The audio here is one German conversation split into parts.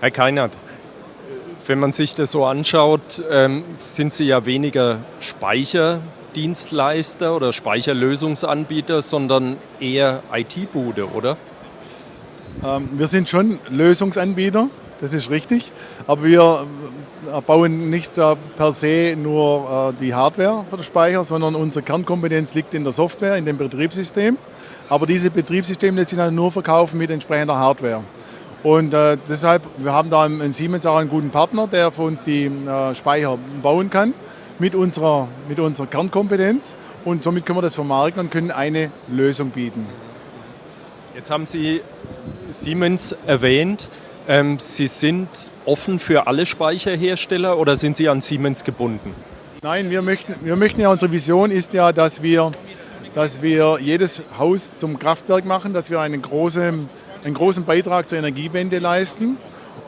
Herr Keinert, wenn man sich das so anschaut, ähm, sind Sie ja weniger Speicherdienstleister oder Speicherlösungsanbieter, sondern eher IT-Bude, oder? Ähm, wir sind schon Lösungsanbieter, das ist richtig, aber wir äh, bauen nicht äh, per se nur äh, die Hardware für den Speicher, sondern unsere Kernkompetenz liegt in der Software, in dem Betriebssystem. Aber diese Betriebssysteme lässt sich dann nur verkaufen mit entsprechender Hardware. Und äh, deshalb, wir haben da im, Siemens auch einen guten Partner, der für uns die äh, Speicher bauen kann mit unserer, mit unserer Kernkompetenz. Und somit können wir das vermarkten und können eine Lösung bieten. Jetzt haben Sie Siemens erwähnt. Ähm, Sie sind offen für alle Speicherhersteller oder sind Sie an Siemens gebunden? Nein, wir möchten, wir möchten ja, unsere Vision ist ja, dass wir, dass wir jedes Haus zum Kraftwerk machen, dass wir einen großen einen großen Beitrag zur Energiewende leisten.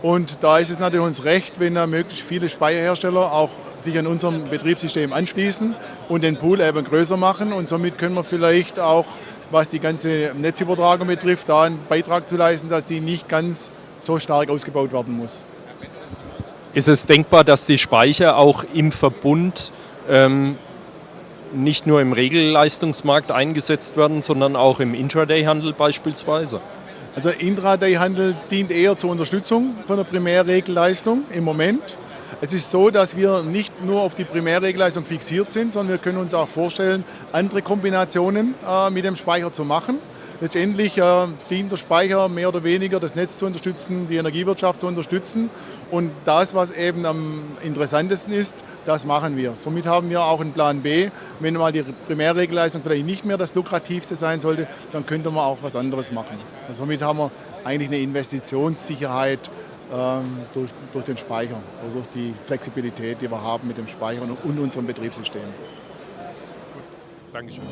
Und da ist es natürlich uns recht, wenn da möglichst viele Speicherhersteller auch sich an unserem Betriebssystem anschließen und den Pool eben größer machen. Und somit können wir vielleicht auch, was die ganze Netzübertragung betrifft, da einen Beitrag zu leisten, dass die nicht ganz so stark ausgebaut werden muss. Ist es denkbar, dass die Speicher auch im Verbund ähm, nicht nur im Regelleistungsmarkt eingesetzt werden, sondern auch im Intraday-Handel beispielsweise? Also Intraday-Handel dient eher zur Unterstützung von der Primärregelleistung im Moment. Es ist so, dass wir nicht nur auf die Primärregelleistung fixiert sind, sondern wir können uns auch vorstellen, andere Kombinationen äh, mit dem Speicher zu machen. Letztendlich äh, dient der Speicher mehr oder weniger, das Netz zu unterstützen, die Energiewirtschaft zu unterstützen. Und das, was eben am interessantesten ist, das machen wir. Somit haben wir auch einen Plan B. Wenn mal die Primärregelleistung vielleicht nicht mehr das lukrativste sein sollte, dann könnte man auch was anderes machen. Also somit haben wir eigentlich eine Investitionssicherheit ähm, durch, durch den Speicher oder durch die Flexibilität, die wir haben mit dem Speicher und, und unserem Betriebssystem. Dankeschön.